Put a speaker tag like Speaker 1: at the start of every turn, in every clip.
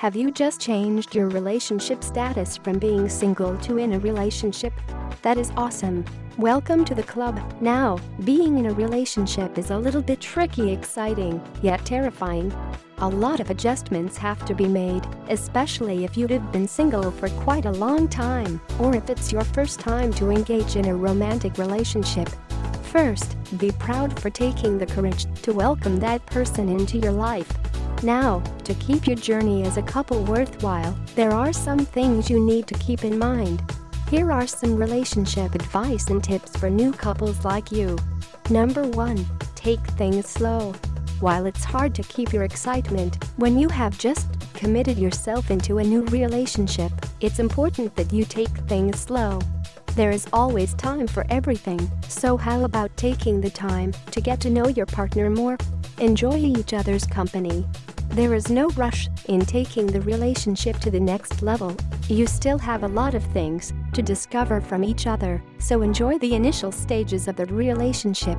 Speaker 1: Have you just changed your relationship status from being single to in a relationship? That is awesome. Welcome to the club. Now, being in a relationship is a little bit tricky exciting, yet terrifying. A lot of adjustments have to be made, especially if you've been single for quite a long time or if it's your first time to engage in a romantic relationship. First, be proud for taking the courage to welcome that person into your life. Now, to keep your journey as a couple worthwhile, there are some things you need to keep in mind. Here are some relationship advice and tips for new couples like you. Number 1. Take things slow. While it's hard to keep your excitement when you have just committed yourself into a new relationship, it's important that you take things slow. There is always time for everything, so how about taking the time to get to know your partner more? Enjoy each other's company. There is no rush in taking the relationship to the next level. You still have a lot of things to discover from each other, so enjoy the initial stages of the relationship.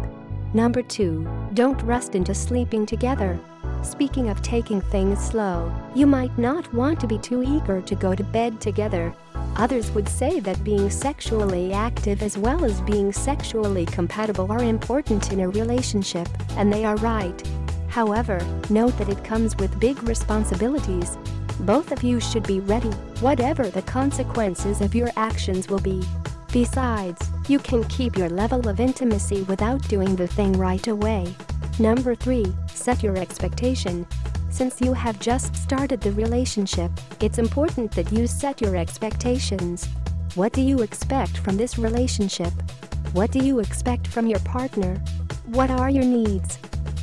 Speaker 1: Number 2. Don't rust into sleeping together. Speaking of taking things slow, you might not want to be too eager to go to bed together. Others would say that being sexually active as well as being sexually compatible are important in a relationship, and they are right. However, note that it comes with big responsibilities. Both of you should be ready, whatever the consequences of your actions will be. Besides, you can keep your level of intimacy without doing the thing right away. Number 3. Set your expectation. Since you have just started the relationship, it's important that you set your expectations. What do you expect from this relationship? What do you expect from your partner? What are your needs?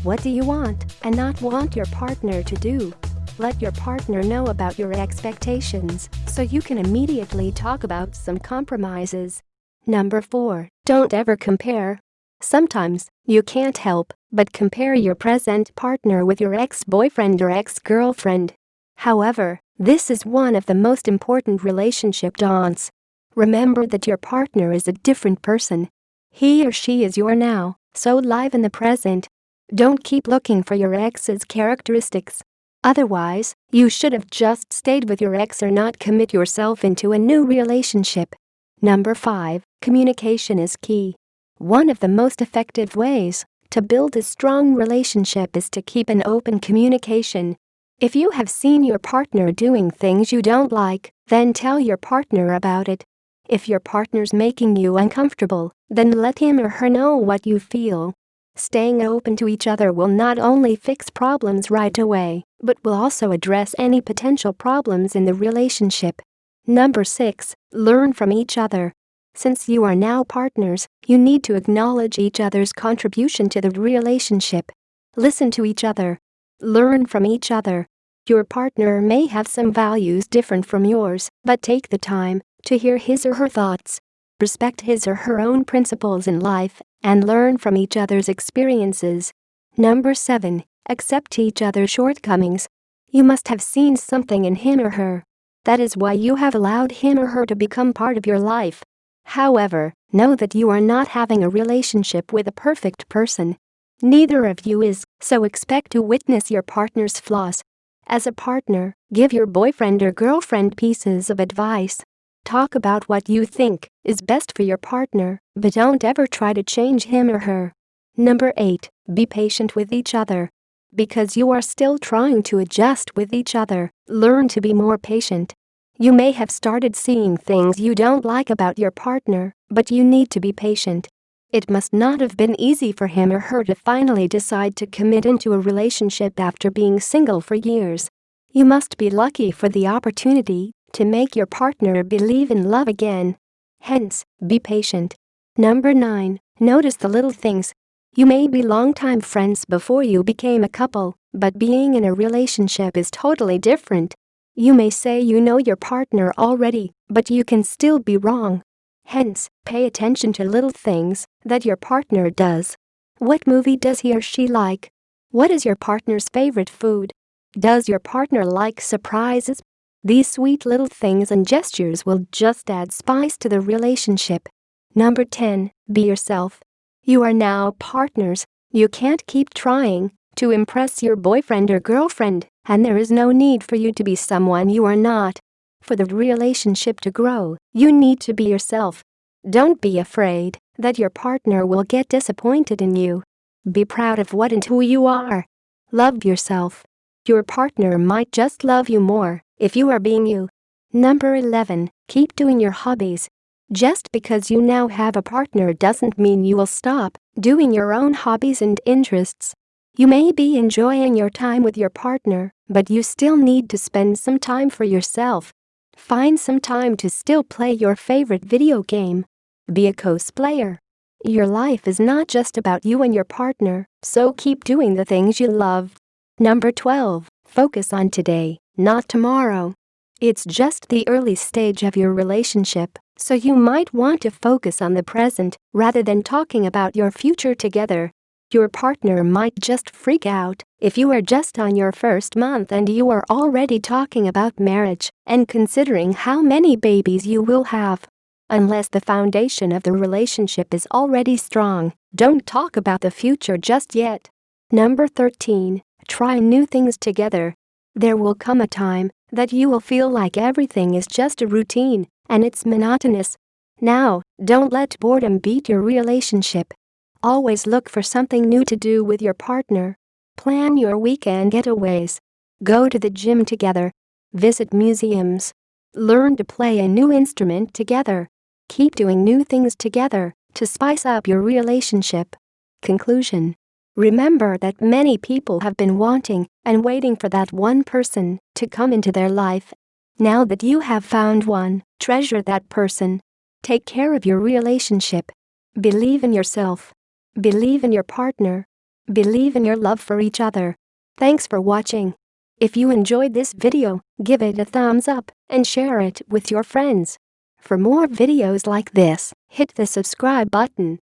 Speaker 1: What do you want and not want your partner to do? Let your partner know about your expectations so you can immediately talk about some compromises. Number 4. Don't ever compare. Sometimes, you can't help but compare your present partner with your ex-boyfriend or ex-girlfriend. However, this is one of the most important relationship dawns. Remember that your partner is a different person. He or she is your now, so live in the present don't keep looking for your ex's characteristics. Otherwise, you should have just stayed with your ex or not commit yourself into a new relationship. Number 5. Communication is key. One of the most effective ways to build a strong relationship is to keep an open communication. If you have seen your partner doing things you don't like, then tell your partner about it. If your partner's making you uncomfortable, then let him or her know what you feel. Staying open to each other will not only fix problems right away, but will also address any potential problems in the relationship. Number 6. Learn from each other. Since you are now partners, you need to acknowledge each other's contribution to the relationship. Listen to each other. Learn from each other. Your partner may have some values different from yours, but take the time to hear his or her thoughts. Respect his or her own principles in life and learn from each other's experiences. Number 7. Accept each other's shortcomings. You must have seen something in him or her. That is why you have allowed him or her to become part of your life. However, know that you are not having a relationship with a perfect person. Neither of you is, so expect to witness your partner's flaws. As a partner, give your boyfriend or girlfriend pieces of advice Talk about what you think is best for your partner, but don't ever try to change him or her. Number 8. Be patient with each other. Because you are still trying to adjust with each other, learn to be more patient. You may have started seeing things you don't like about your partner, but you need to be patient. It must not have been easy for him or her to finally decide to commit into a relationship after being single for years. You must be lucky for the opportunity to make your partner believe in love again. Hence, be patient. Number 9. Notice the little things. You may be longtime friends before you became a couple, but being in a relationship is totally different. You may say you know your partner already, but you can still be wrong. Hence, pay attention to little things that your partner does. What movie does he or she like? What is your partner's favorite food? Does your partner like surprises? These sweet little things and gestures will just add spice to the relationship. Number 10. Be yourself. You are now partners. You can't keep trying to impress your boyfriend or girlfriend And there is no need for you to be someone you are not. For the relationship to grow, you need to be yourself. Don't be afraid that your partner will get disappointed in you. Be proud of what and who you are. Love yourself. Your partner might just love you more if you are being you. Number 11. Keep doing your hobbies. Just because you now have a partner doesn't mean you will stop doing your own hobbies and interests. You may be enjoying your time with your partner, but you still need to spend some time for yourself. Find some time to still play your favorite video game. Be a cosplayer. Your life is not just about you and your partner, so keep doing the things you love. Number 12. Focus on today, not tomorrow. It's just the early stage of your relationship, so you might want to focus on the present rather than talking about your future together. Your partner might just freak out if you are just on your first month and you are already talking about marriage and considering how many babies you will have. Unless the foundation of the relationship is already strong, don't talk about the future just yet. Number 13. Try new things together. There will come a time that you will feel like everything is just a routine and it's monotonous. Now, don't let boredom beat your relationship. Always look for something new to do with your partner. Plan your weekend getaways. Go to the gym together. Visit museums. Learn to play a new instrument together. Keep doing new things together to spice up your relationship. Conclusion Remember that many people have been wanting and waiting for that one person to come into their life. Now that you have found one, treasure that person. Take care of your relationship. Believe in yourself. Believe in your partner. Believe in your love for each other. Thanks for watching. If you enjoyed this video, give it a thumbs up and share it with your friends. For more videos like this, hit the subscribe button.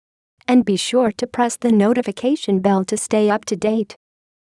Speaker 1: And be sure to press the notification bell to stay up to date.